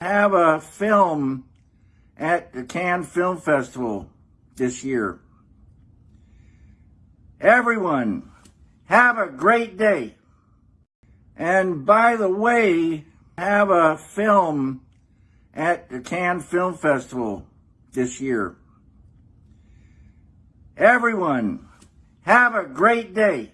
have a film at the Cannes Film Festival this year. Everyone, have a great day. And by the way, have a film at the Cannes Film Festival this year. Everyone, have a great day.